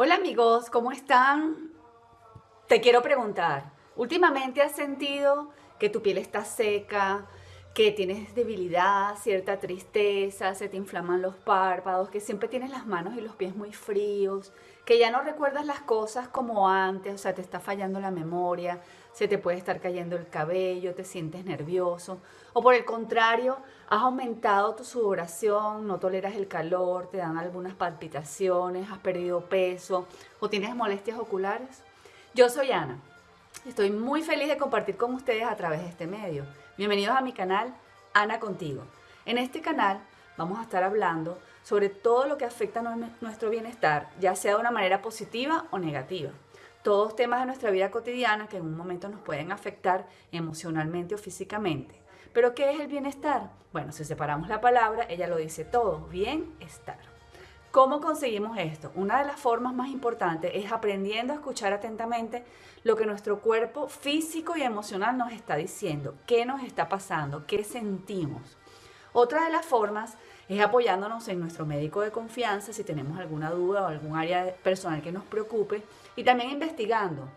Hola amigos, ¿cómo están? Te quiero preguntar, ¿últimamente has sentido que tu piel está seca, que tienes debilidad, cierta tristeza, se te inflaman los párpados, que siempre tienes las manos y los pies muy fríos, que ya no recuerdas las cosas como antes, o sea, te está fallando la memoria, se te puede estar cayendo el cabello, te sientes nervioso, o por el contrario, has aumentado tu sudoración, no toleras el calor, te dan algunas palpitaciones, has perdido peso o tienes molestias oculares. Yo soy Ana. Estoy muy feliz de compartir con ustedes a través de este medio. Bienvenidos a mi canal Ana Contigo. En este canal vamos a estar hablando sobre todo lo que afecta a nuestro bienestar, ya sea de una manera positiva o negativa. Todos temas de nuestra vida cotidiana que en un momento nos pueden afectar emocionalmente o físicamente. Pero ¿qué es el bienestar? Bueno, si separamos la palabra, ella lo dice todo, bienestar. ¿Cómo conseguimos esto? Una de las formas más importantes es aprendiendo a escuchar atentamente lo que nuestro cuerpo físico y emocional nos está diciendo, qué nos está pasando, qué sentimos. Otra de las formas es apoyándonos en nuestro médico de confianza si tenemos alguna duda o algún área personal que nos preocupe y también investigando.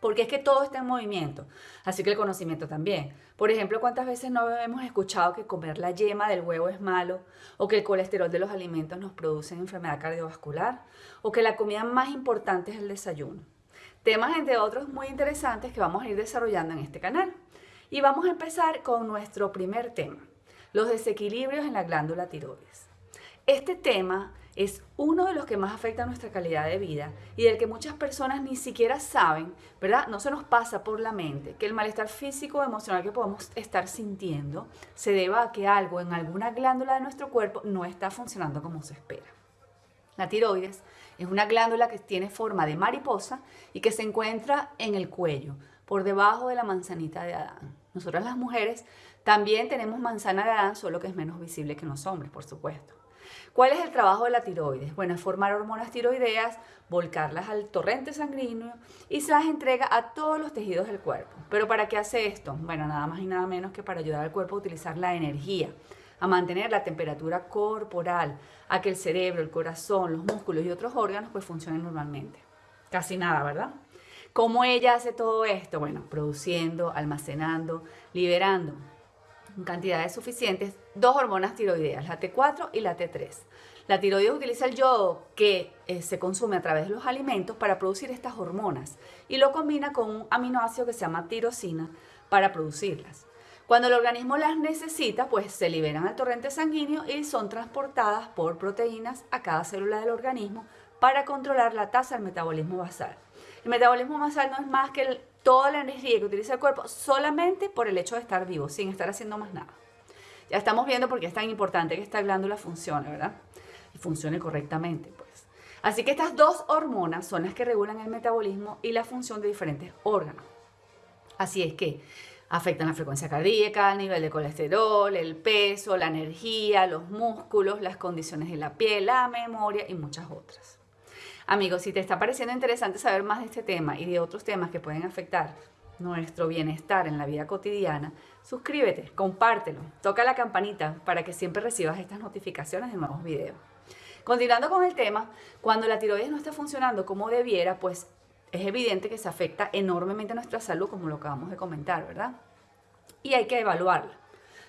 Porque es que todo está en movimiento, así que el conocimiento también. Por ejemplo, ¿cuántas veces no hemos escuchado que comer la yema del huevo es malo? ¿O que el colesterol de los alimentos nos produce enfermedad cardiovascular? ¿O que la comida más importante es el desayuno? Temas, entre otros, muy interesantes que vamos a ir desarrollando en este canal. Y vamos a empezar con nuestro primer tema, los desequilibrios en la glándula tiroides. Este tema es uno de los que más afecta a nuestra calidad de vida y del que muchas personas ni siquiera saben, ¿verdad? No se nos pasa por la mente que el malestar físico o emocional que podemos estar sintiendo se deba a que algo en alguna glándula de nuestro cuerpo no está funcionando como se espera. La tiroides es una glándula que tiene forma de mariposa y que se encuentra en el cuello, por debajo de la manzanita de Adán. Nosotras las mujeres también tenemos manzana de Adán, solo que es menos visible que los hombres, por supuesto. ¿Cuál es el trabajo de la tiroides? Bueno, es formar hormonas tiroideas, volcarlas al torrente sanguíneo y se las entrega a todos los tejidos del cuerpo. ¿Pero para qué hace esto? Bueno, nada más y nada menos que para ayudar al cuerpo a utilizar la energía, a mantener la temperatura corporal, a que el cerebro, el corazón, los músculos y otros órganos pues funcionen normalmente. Casi nada, ¿verdad? ¿Cómo ella hace todo esto? Bueno, produciendo, almacenando, liberando cantidades suficientes dos hormonas tiroideas, la T4 y la T3. La tiroides utiliza el yodo que eh, se consume a través de los alimentos para producir estas hormonas y lo combina con un aminoácido que se llama tirosina para producirlas. Cuando el organismo las necesita, pues se liberan al torrente sanguíneo y son transportadas por proteínas a cada célula del organismo para controlar la tasa del metabolismo basal. El metabolismo basal no es más que el toda la energía que utiliza el cuerpo solamente por el hecho de estar vivo, sin estar haciendo más nada. Ya estamos viendo por qué es tan importante que esta glándula funcione, ¿verdad? Y funcione correctamente, pues. Así que estas dos hormonas son las que regulan el metabolismo y la función de diferentes órganos. Así es que afectan la frecuencia cardíaca, el nivel de colesterol, el peso, la energía, los músculos, las condiciones de la piel, la memoria y muchas otras. Amigos, si te está pareciendo interesante saber más de este tema y de otros temas que pueden afectar nuestro bienestar en la vida cotidiana, suscríbete, compártelo, toca la campanita para que siempre recibas estas notificaciones de nuevos videos. Continuando con el tema, cuando la tiroides no está funcionando como debiera, pues es evidente que se afecta enormemente a nuestra salud, como lo acabamos de comentar, ¿verdad? Y hay que evaluarla.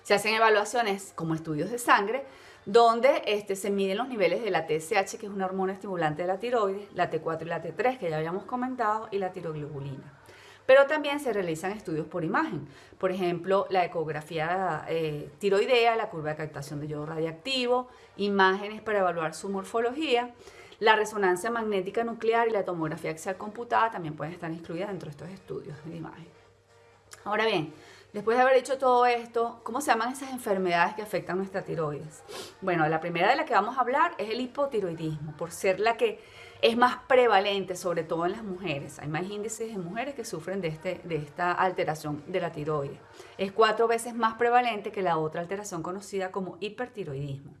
Se hacen evaluaciones como estudios de sangre, donde este, se miden los niveles de la TSH, que es una hormona estimulante de la tiroides, la T4 y la T3, que ya habíamos comentado, y la tiroglobulina. Pero también se realizan estudios por imagen, por ejemplo, la ecografía eh, tiroidea, la curva de captación de yodo radiactivo, imágenes para evaluar su morfología, la resonancia magnética nuclear y la tomografía axial computada también pueden estar incluidas dentro de estos estudios de imagen. Ahora bien, Después de haber hecho todo esto, ¿cómo se llaman esas enfermedades que afectan nuestra tiroides? Bueno, la primera de la que vamos a hablar es el hipotiroidismo, por ser la que es más prevalente, sobre todo en las mujeres. Hay más índices de mujeres que sufren de, este, de esta alteración de la tiroides. Es cuatro veces más prevalente que la otra alteración conocida como hipertiroidismo.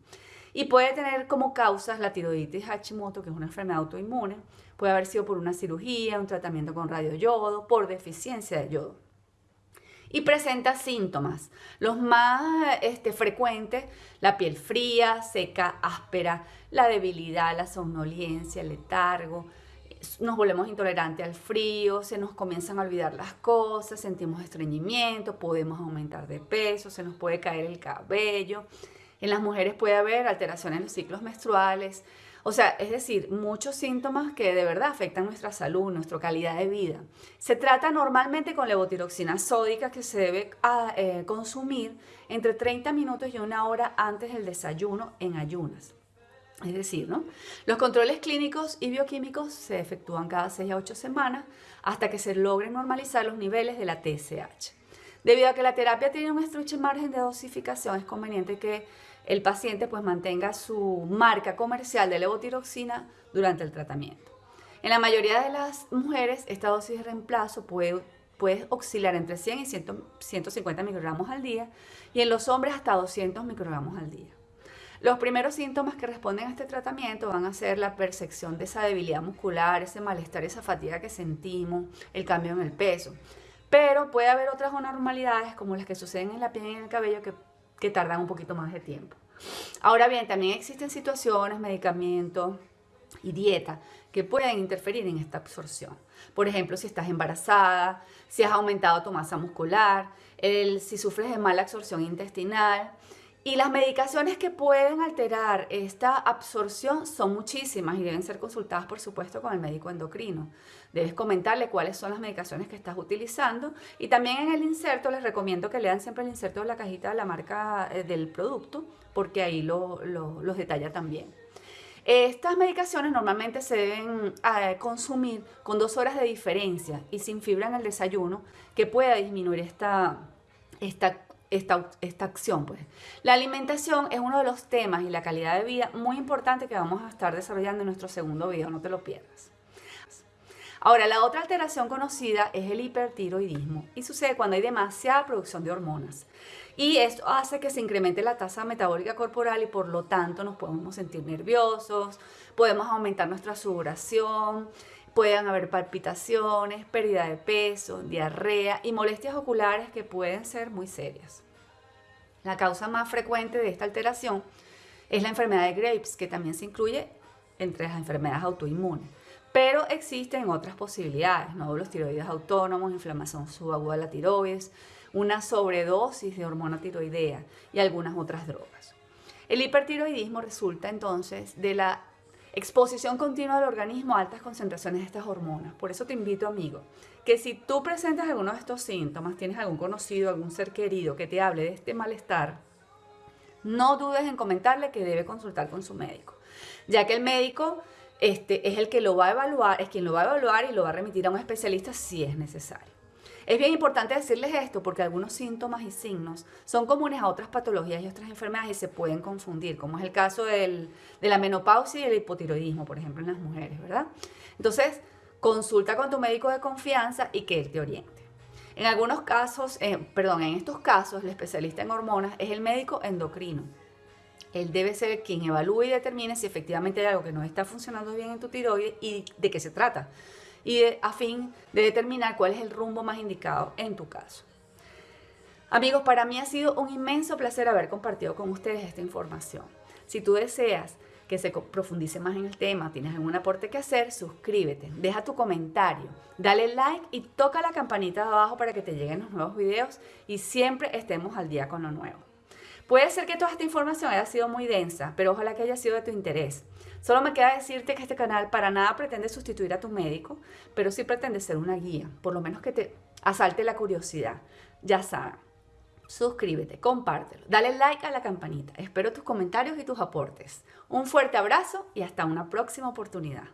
Y puede tener como causas la tiroiditis Hashimoto, que es una enfermedad autoinmune. Puede haber sido por una cirugía, un tratamiento con radioyodo, por deficiencia de yodo. Y presenta síntomas. Los más este, frecuentes, la piel fría, seca, áspera, la debilidad, la somnolencia, el letargo, nos volvemos intolerantes al frío, se nos comienzan a olvidar las cosas, sentimos estreñimiento, podemos aumentar de peso, se nos puede caer el cabello. En las mujeres puede haber alteraciones en los ciclos menstruales, o sea, es decir, muchos síntomas que de verdad afectan nuestra salud, nuestra calidad de vida. Se trata normalmente con levotiroxina sódica que se debe eh, consumir entre 30 minutos y una hora antes del desayuno en ayunas. Es decir, ¿no? los controles clínicos y bioquímicos se efectúan cada 6 a 8 semanas hasta que se logren normalizar los niveles de la TSH. Debido a que la terapia tiene un estrecho margen de dosificación, es conveniente que el paciente pues mantenga su marca comercial de levotiroxina durante el tratamiento. En la mayoría de las mujeres, esta dosis de reemplazo puede, puede oscilar entre 100 y 150 microgramos al día y en los hombres hasta 200 microgramos al día. Los primeros síntomas que responden a este tratamiento van a ser la percepción de esa debilidad muscular, ese malestar, esa fatiga que sentimos, el cambio en el peso. Pero puede haber otras anormalidades como las que suceden en la piel y en el cabello que que tardan un poquito más de tiempo. Ahora bien, también existen situaciones, medicamentos y dieta que pueden interferir en esta absorción. Por ejemplo, si estás embarazada, si has aumentado tu masa muscular, si sufres de mala absorción intestinal, y las medicaciones que pueden alterar esta absorción son muchísimas y deben ser consultadas, por supuesto, con el médico endocrino. Debes comentarle cuáles son las medicaciones que estás utilizando y también en el inserto les recomiendo que lean siempre el inserto de la cajita de la marca eh, del producto porque ahí lo, los detalla también. Estas medicaciones normalmente se deben eh, consumir con dos horas de diferencia y sin fibra en el desayuno que pueda disminuir esta, esta esta, esta, acción. Pues. La alimentación es uno de los temas y la calidad de vida muy importante que vamos a estar desarrollando en nuestro segundo video, no te lo pierdas. Ahora, la otra alteración conocida es el hipertiroidismo y sucede cuando hay demasiada producción de hormonas. Y esto hace que se incremente la tasa metabólica corporal y por lo tanto nos podemos sentir nerviosos, podemos aumentar nuestra sudoración, Pueden haber palpitaciones, pérdida de peso, diarrea y molestias oculares que pueden ser muy serias. La causa más frecuente de esta alteración es la enfermedad de Graves, que también se incluye entre las enfermedades autoinmunes. Pero existen otras posibilidades, nódulos tiroides autónomos, inflamación subaguda de la tiroides, una sobredosis de hormona tiroidea y algunas otras drogas. El hipertiroidismo resulta entonces de la Exposición continua del organismo a altas concentraciones de estas hormonas. Por eso te invito, amigo, que si tú presentas alguno de estos síntomas, tienes algún conocido, algún ser querido que te hable de este malestar, no dudes en comentarle que debe consultar con su médico, ya que el médico este, es el que lo va a evaluar, es quien lo va a evaluar y lo va a remitir a un especialista si es necesario. Es bien importante decirles esto porque algunos síntomas y signos son comunes a otras patologías y otras enfermedades y se pueden confundir, como es el caso de la menopausia y el hipotiroidismo, por ejemplo, en las mujeres, ¿verdad? Entonces, consulta con tu médico de confianza y que él te oriente. En algunos casos, eh, perdón, en estos casos, el especialista en hormonas es el médico endocrino. Él debe ser quien evalúe y determine si efectivamente hay algo que no está funcionando bien en tu tiroides y de qué se trata y a fin de determinar cuál es el rumbo más indicado en tu caso. Amigos, para mí ha sido un inmenso placer haber compartido con ustedes esta información. Si tú deseas que se profundice más en el tema, tienes algún aporte que hacer, suscríbete, deja tu comentario, dale like y toca la campanita de abajo para que te lleguen los nuevos videos y siempre estemos al día con lo nuevo. Puede ser que toda esta información haya sido muy densa, pero ojalá que haya sido de tu interés. Solo me queda decirte que este canal para nada pretende sustituir a tu médico, pero sí pretende ser una guía, por lo menos que te asalte la curiosidad. Ya saben, suscríbete, compártelo, dale like a la campanita. Espero tus comentarios y tus aportes. Un fuerte abrazo y hasta una próxima oportunidad.